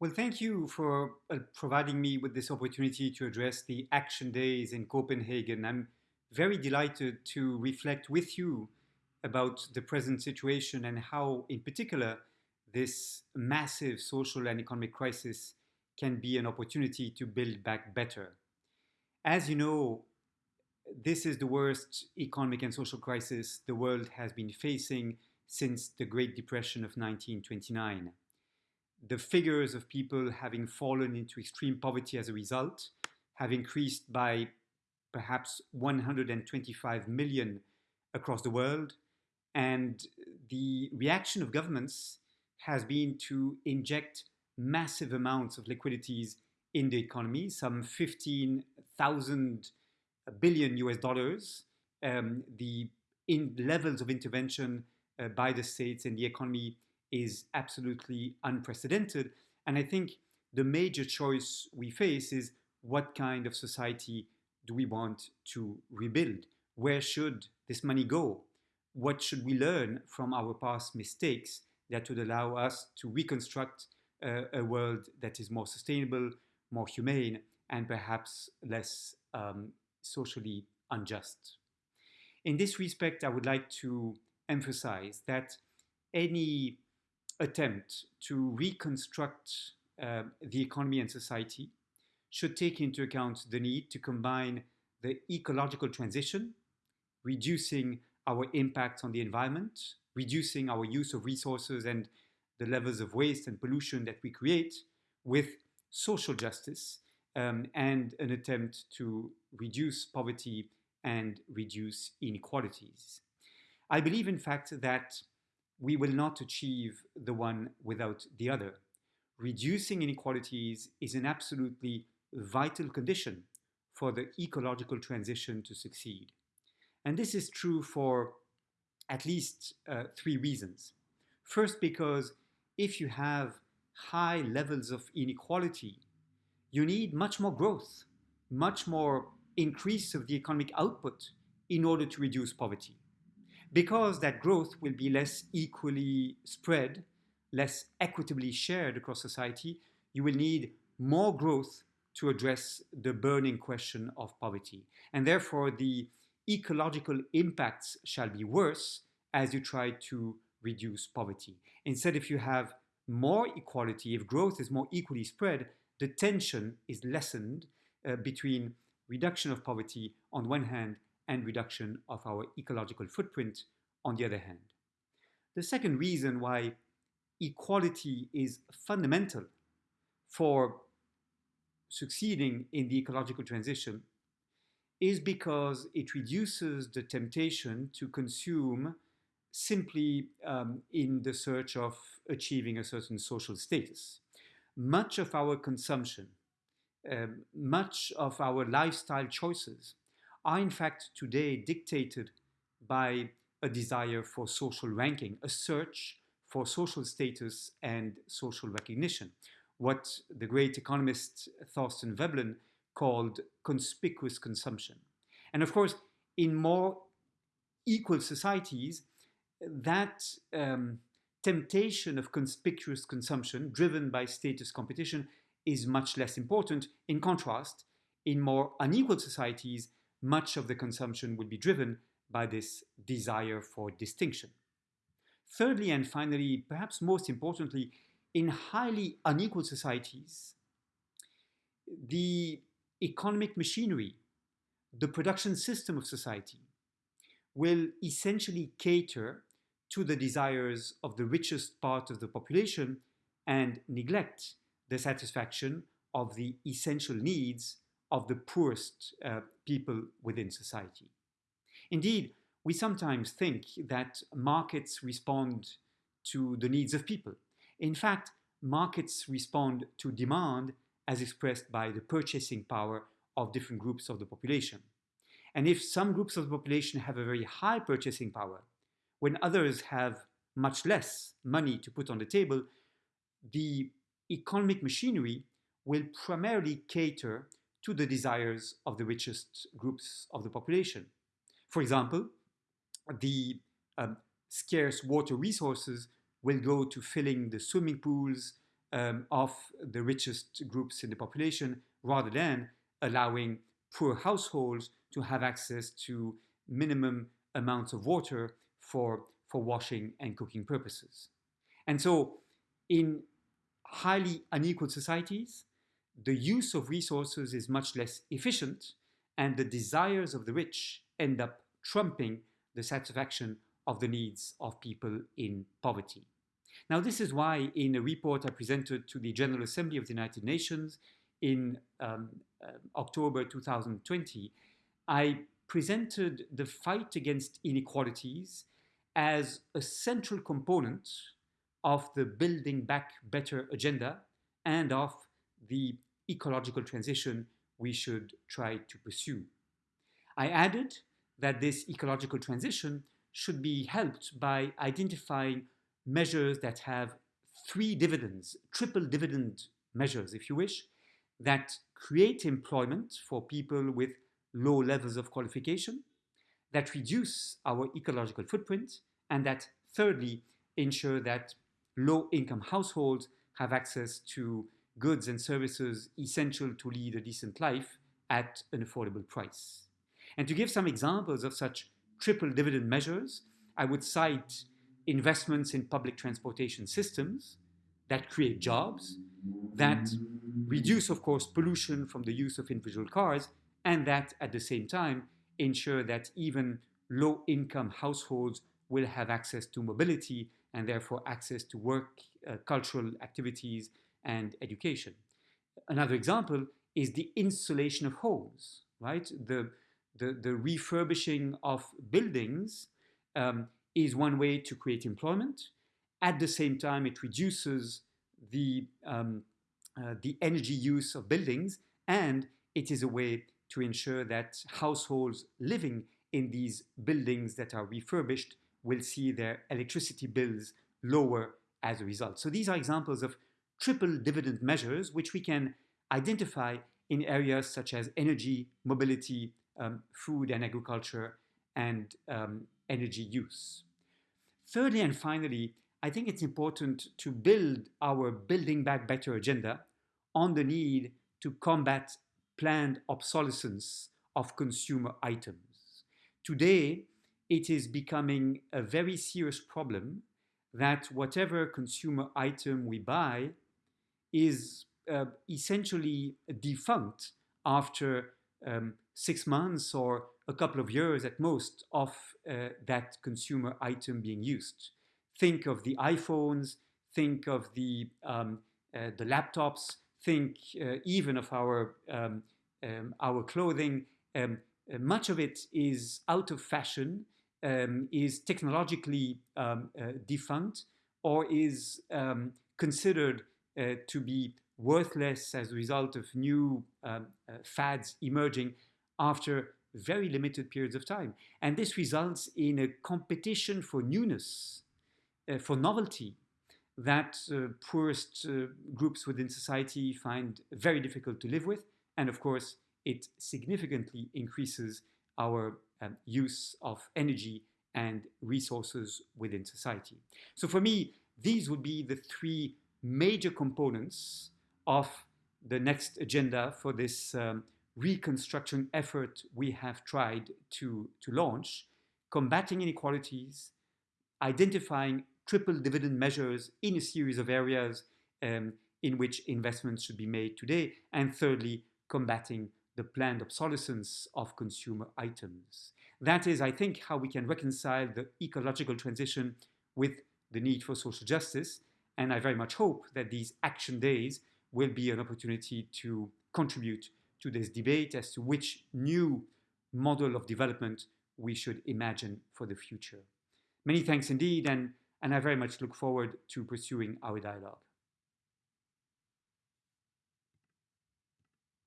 Well, thank you for uh, providing me with this opportunity to address the Action Days in Copenhagen. I'm very delighted to reflect with you about the present situation and how, in particular, this massive social and economic crisis can be an opportunity to build back better. As you know, this is the worst economic and social crisis the world has been facing since the Great Depression of 1929. The figures of people having fallen into extreme poverty as a result have increased by perhaps 125 million across the world. And the reaction of governments has been to inject massive amounts of liquidities in the economy, some 15,000 billion US dollars. Um, the in levels of intervention uh, by the states in the economy is absolutely unprecedented. And I think the major choice we face is what kind of society do we want to rebuild? Where should this money go? What should we learn from our past mistakes that would allow us to reconstruct uh, a world that is more sustainable, more humane, and perhaps less um, socially unjust. In this respect, I would like to emphasize that any attempt to reconstruct uh, the economy and society should take into account the need to combine the ecological transition, reducing our impact on the environment, reducing our use of resources and the levels of waste and pollution that we create, with social justice um, and an attempt to reduce poverty and reduce inequalities. I believe, in fact, that we will not achieve the one without the other. Reducing inequalities is an absolutely vital condition for the ecological transition to succeed. And this is true for at least uh, three reasons. First, because if you have high levels of inequality, you need much more growth, much more increase of the economic output in order to reduce poverty. Because that growth will be less equally spread, less equitably shared across society, you will need more growth to address the burning question of poverty. And therefore, the ecological impacts shall be worse as you try to reduce poverty. Instead, if you have more equality, if growth is more equally spread, the tension is lessened uh, between reduction of poverty on one hand and reduction of our ecological footprint on the other hand. The second reason why equality is fundamental for succeeding in the ecological transition is because it reduces the temptation to consume simply um, in the search of achieving a certain social status much of our consumption, um, much of our lifestyle choices are in fact today dictated by a desire for social ranking, a search for social status and social recognition, what the great economist Thorstein Veblen called conspicuous consumption. And of course, in more equal societies, that um, temptation of conspicuous consumption driven by status competition is much less important. In contrast, in more unequal societies, much of the consumption will be driven by this desire for distinction. Thirdly, and finally, perhaps most importantly, in highly unequal societies, the economic machinery, the production system of society, will essentially cater to the desires of the richest part of the population and neglect the satisfaction of the essential needs of the poorest uh, people within society. Indeed, we sometimes think that markets respond to the needs of people. In fact, markets respond to demand as expressed by the purchasing power of different groups of the population. And if some groups of the population have a very high purchasing power, when others have much less money to put on the table, the economic machinery will primarily cater to the desires of the richest groups of the population. For example, the um, scarce water resources will go to filling the swimming pools um, of the richest groups in the population rather than allowing poor households to have access to minimum amounts of water for, for washing and cooking purposes. And so in highly unequal societies, the use of resources is much less efficient and the desires of the rich end up trumping the satisfaction of the needs of people in poverty. Now, this is why in a report I presented to the General Assembly of the United Nations in um, uh, October 2020, I presented the fight against inequalities as a central component of the Building Back Better agenda and of the ecological transition we should try to pursue. I added that this ecological transition should be helped by identifying measures that have three dividends, triple dividend measures, if you wish, that create employment for people with low levels of qualification, that reduce our ecological footprint, and that thirdly, ensure that low income households have access to goods and services essential to lead a decent life at an affordable price. And to give some examples of such triple dividend measures, I would cite investments in public transportation systems that create jobs, that reduce, of course, pollution from the use of individual cars, and that at the same time ensure that even low income households will have access to mobility and therefore access to work, uh, cultural activities, and education. Another example is the insulation of homes, right? The, the, the refurbishing of buildings um, is one way to create employment. At the same time, it reduces the, um, uh, the energy use of buildings, and it is a way to ensure that households living in these buildings that are refurbished will see their electricity bills lower as a result. So these are examples of triple dividend measures which we can identify in areas such as energy, mobility, um, food and agriculture, and um, energy use. Thirdly and finally, I think it's important to build our Building Back Better agenda on the need to combat planned obsolescence of consumer items. Today, it is becoming a very serious problem that whatever consumer item we buy is uh, essentially defunct after um, six months or a couple of years at most of uh, that consumer item being used. Think of the iPhones, think of the, um, uh, the laptops, think uh, even of our, um, um our clothing. Um, uh, much of it is out of fashion, um, is technologically uh, defunct, or is considered to be worthless as a result of new fads emerging after very limited periods of time. And this results in a competition for newness, uh, for novelty, that uh, poorest uh, groups within society find very difficult to live with. And of course, it significantly increases our um, use of energy and resources within society. So for me, these would be the three major components of the next agenda for this um, reconstruction effort we have tried to, to launch, combating inequalities, identifying triple dividend measures in a series of areas um, in which investments should be made today, and thirdly, combating the planned obsolescence of consumer items. That is, I think, how we can reconcile the ecological transition with the need for social justice, and I very much hope that these action days will be an opportunity to contribute to this debate as to which new model of development we should imagine for the future. Many thanks indeed, and, and I very much look forward to pursuing our dialogue.